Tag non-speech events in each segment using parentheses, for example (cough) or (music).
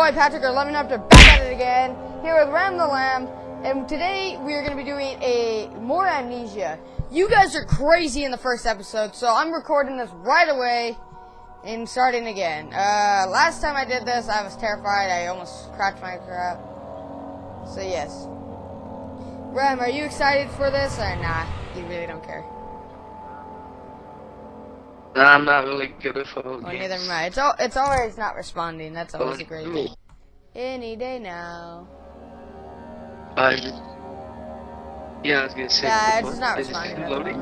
boy Patrick, or Lemon Raptor back at it again, here with Ram the Lamb, and today we are going to be doing a more amnesia. You guys are crazy in the first episode, so I'm recording this right away and starting again. Uh, last time I did this, I was terrified. I almost cracked my crap. So yes. Ram, are you excited for this or nah? You really don't care. I'm not really good at phone Well, games. neither am I. It's al it's always not responding. That's always a great thing. Any day now. I yeah, I was gonna say. Yeah, it's not Is responding. still loading?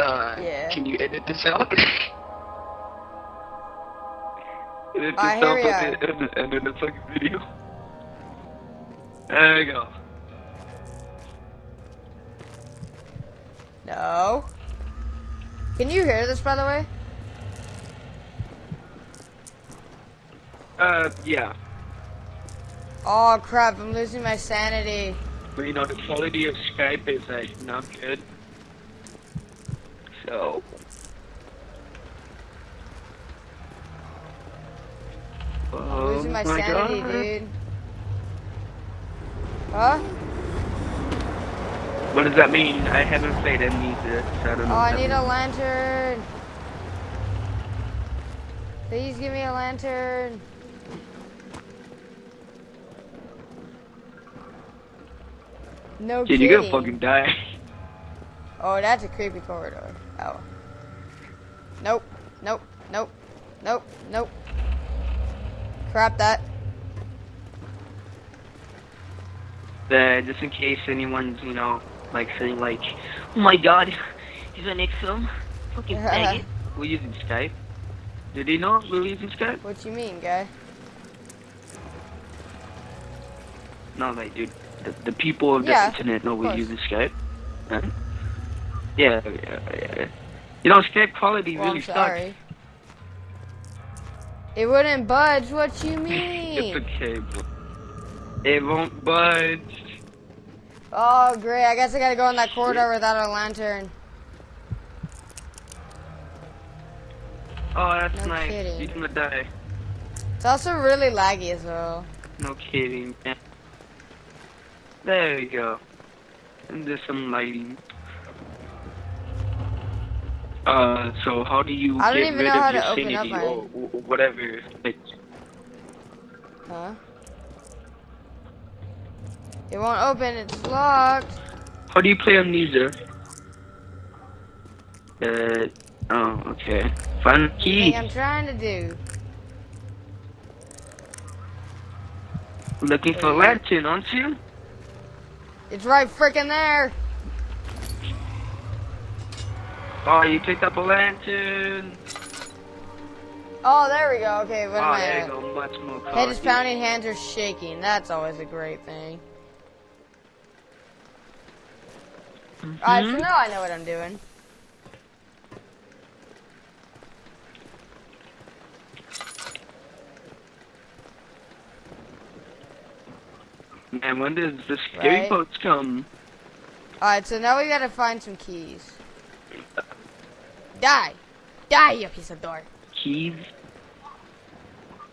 Uh, Yeah. Can you edit this out? (laughs) edit this Uh, out and then- and, and then the fucking video. There you go. No. Can you hear this, by the way? Uh, yeah. Oh crap! I'm losing my sanity. But you know, the quality of Skype is like not good. So. I'm losing my, Oh my sanity, God. dude. Huh? What does that mean? I haven't played Amnesia, so I don't know. Oh. I need that a lantern. Please give me a lantern. No. Dude, kidding. you're gonna fucking die. Oh, that's a creepy corridor. Oh. Nope. Nope. Nope. Nope. Nope. Crap that. Uh, just in case anyone's, you know, like saying like, oh my god, (laughs) he's an XM, fucking (laughs) faggot. We're using Skype. Did he know we're using Skype? What you mean, guy? No, like, dude, the, the people of Yeah, the internet know course. using Skype. Huh? Yeah, yeah, yeah. You know, Skype quality Well, really I'm sucks. It wouldn't budge. What you (laughs) mean? it's okay. It won't budge. oh, great. I guess I gotta go in that corridor without a lantern. Oh, that's No nice. kidding. You're gonna die. It's also really laggy as well. No kidding, man. There we go. And there's some lighting. Uh, so how do you I get rid of your sanity or whatever? Like, Huh? It won't open. It's locked. how do you play Amnesia? Uh, oh, okay. Find key. I'm trying to do. Looking for a lantern, aren't you? It's right freaking there. Oh, you picked up a lantern. Oh, there we go. Okay, what oh, am Oh, I there at? go. Much more Head is pounding, hands are shaking. That's always a great thing. Alright, mm-hmm. so now I know what I'm doing. Man, when does the scary Right. boats come? Alright, so now we gotta find some keys. Die! Die, you piece of door. Keys?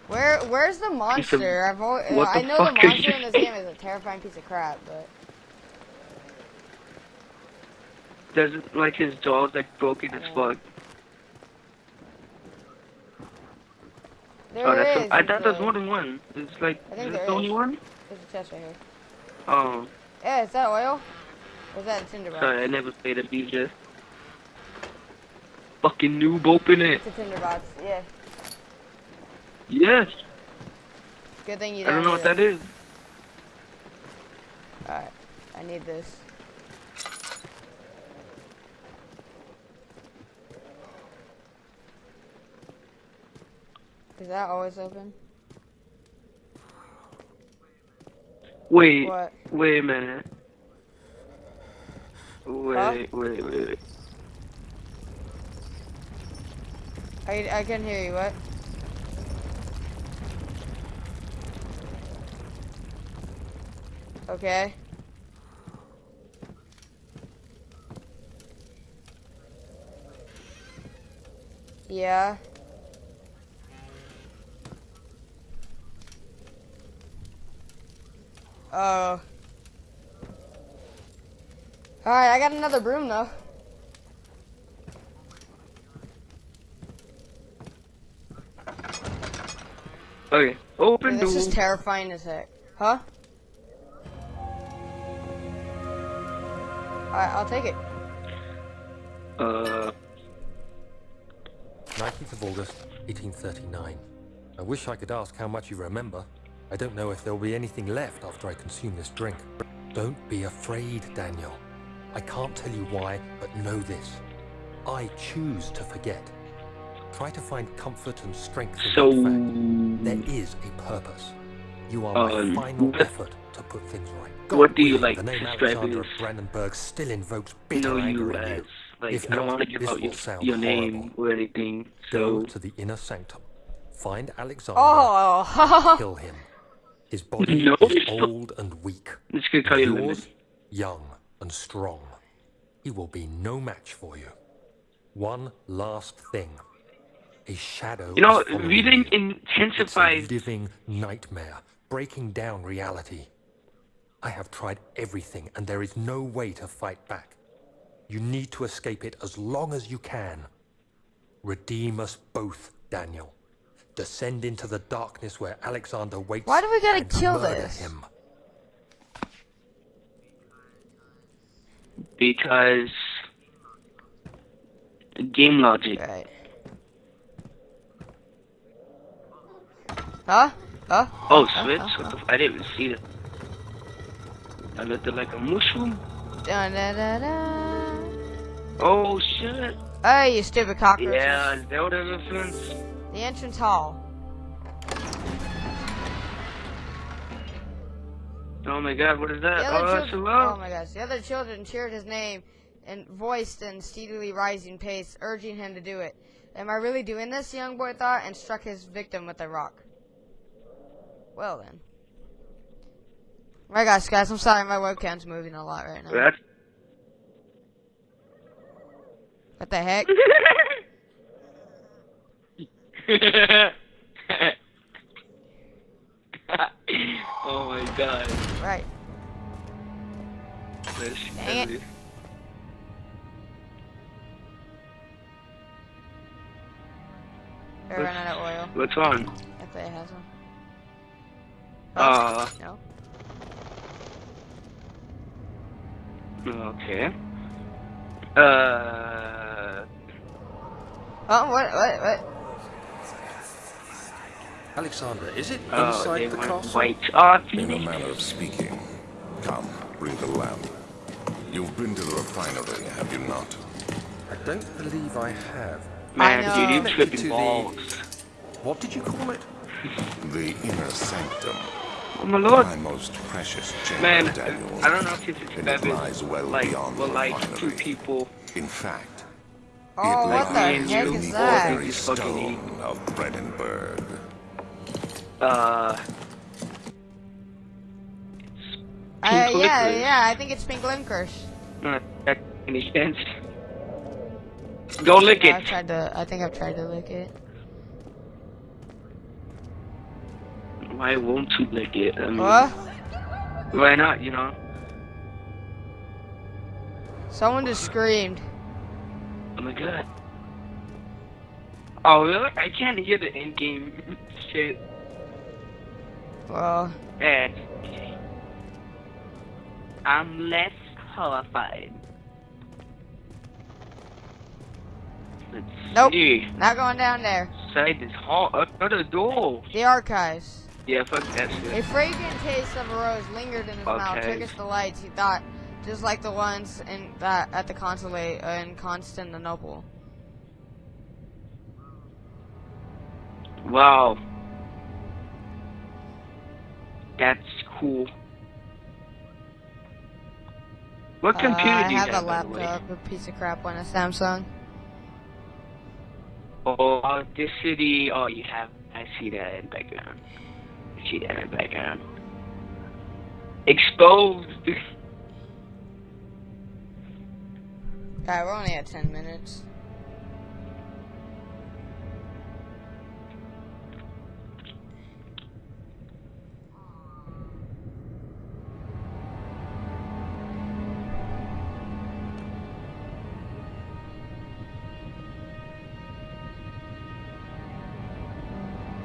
Where, where's the monster? I've always, I know the monster in this game is a terrifying piece of crap, but Doesn't like his jaw's like broken as fuck. there oh, that's is. I thought there's more than one. It's like is this the only one? There's a chest right here. Oh, Yeah, is that oil? Or is that a tinder box? Uh, sorry, I never played a DJ. Fucking noob, open it. It's a tinder box. Yeah. Yes. Good thing you I don't. don't know what that is. Alright, I need this. Is that always open? Wait, What? wait a minute. Wait, Huh? wait, wait, wait. I, I can hear you, what? Okay. Yeah. Oh. Alright, I got another broom though. Okay, open this door. is terrifying as heck. Huh? Alright, I'll take it. uh, 19th of August, 1839. I wish I could ask how much you remember. I don't know if there'll be anything left after I consume this drink. Don't be afraid, Daniel. I can't tell you why, but know this. I choose to forget. Try to find comfort and strength in so that fact. There is a purpose. You are my Um, final what- effort to put things right. What do you, like, The name describe Alexander of Brandenburg still invokes bitter know anger in you. like If I don't not, want to give this out your, your name horrible. or anything. Go to the inner sanctum. Find Alexander. Oh, Kill him. His body No. is old and weak. Just gonna call you. Young and strong. He will be no match for you. One last thing. A shadow. You know, reading you. It's a intensifies. living nightmare, breaking down reality. I have tried everything, and there is no way to fight back. You need to escape it as long as you can. Redeem us both, Daniel. Descend into the darkness where Alexander waits. Why do we gotta kill murder this? Him. because game logic. right. Huh? Huh? Oh, switch! What the f- I didn't even see that. I looked like a mushroom. Dun, dun, dun, dun. Oh shit! Hey, you stupid cockroaches. Yeah, Zelda reference. The entrance hall. Oh my god, what is that? Oh, that's oh my gosh, the other children cheered his name and voiced in steadily rising pace, urging him to do it. Am I really doing this? The young boy thought, and struck his victim with a rock. Well then. My gosh, guys, I'm sorry, my webcam's moving a lot right now. That's What the heck? (laughs) (laughs) oh my god. right. That's Dang it. heavy. We're running out of oil. What's on? If it has one. Uh, no. okay. Uh, Oh, what, what, what? Alexander, is it oh, inside they the went castle? white. Oh, In a manner of speaking. Come, bring the lamp. You've been to the refinery, have you not? I don't believe I have. Man, I dude, you Connected to tripping the- What did you call it? The inner sanctum. Oh my lord. My most precious chamber, Man, Daniel. I don't know if it's And it lies expected, well like, beyond well, the like, two people. In fact, Oh, it what the lies heck is the that? ordinary stone of Brandenburg. Uh, Uh, yeah, yeah, I think it's pink licorice. not that any sense. Go lick I've it. tried to, I think I've tried to lick it. Why won't you lick it? I mean, What? why not? You know. Someone just screamed. Oh my god. Oh really? I can't hear the end game (laughs) shit. Well, Eh. I'm less horrified. Let's Nope. see. not going down there. Inside this hall, another door. The archives. Yeah, fuck that shit. A fragrant taste of a rose lingered in his mouth, Okay. took us the lights, he thought, just like the ones in that at the consulate uh, in Constantinople. Wow. That's cool. What Uh, computer I do you have I have, a by the way? laptop, a piece of crap one, a Samsung. Oh, uh, this city. Oh, you have. I see that in background. I see that in background. Exposed. Alright, we're only at 10 minutes.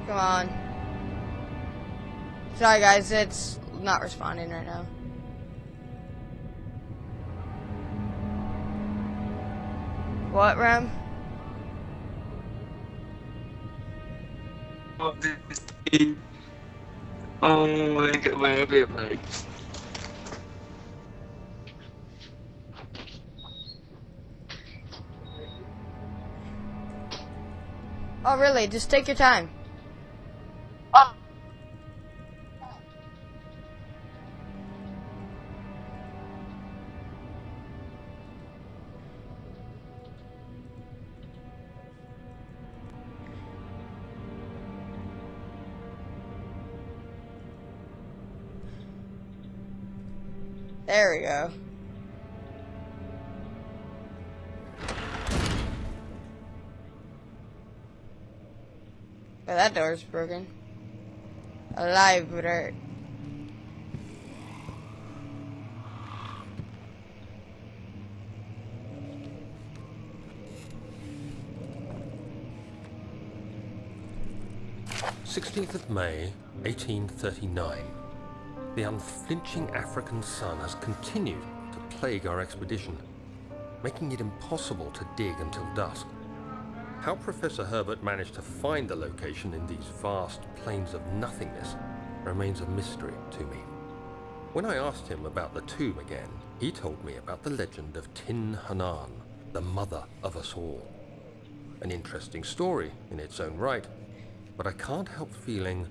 Come on. Sorry guys, it's not responding right now. What, Rem? Oh, this. Oh my god, my favorite. Oh, really? Just take your time. There we go. Oh, that door's broken. Alive A library. Sixteenth of May, 1839. The unflinching African sun has continued to plague our expedition, making it impossible to dig until dusk. How Professor Herbert managed to find the location in these vast plains of nothingness remains a mystery to me. When I asked him about the tomb again, he told me about the legend of Tin Hinan, the mother of us all. An interesting story in its own right, but I can't help feeling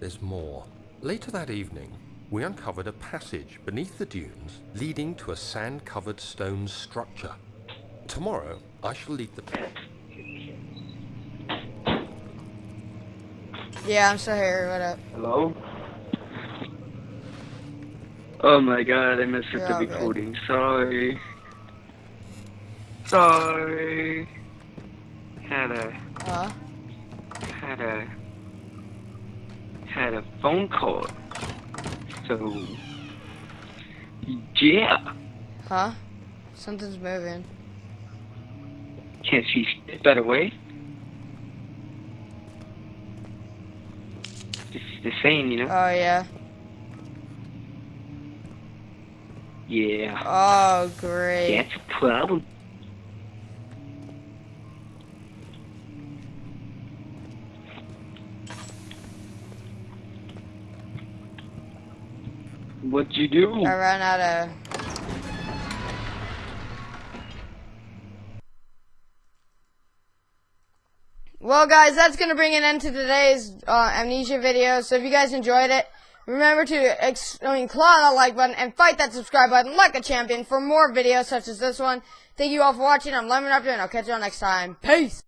there's more. Later that evening, we uncovered a passage beneath the dunes leading to a sand-covered stone structure. Tomorrow, I shall lead the... Yeah, I'm still here. What up? Hello? Oh my god, I messed You're up all the good. recording. Sorry. Sorry. Had a Huh? had a had a phone call. So yeah. Huh? Something's moving. Can't see a better way. Just the same, you know? Oh, yeah. yeah. Oh, great. That's a problem. What'd you do? I ran out of. Well, guys, that's going to bring an end to today's uh, amnesia video. So if you guys enjoyed it, remember to ex- I mean, claw that like button and fight that subscribe button like a champion for more videos such as this one. Thank you all for watching. I'm Lemon Raptor, and I'll catch you all next time. Peace!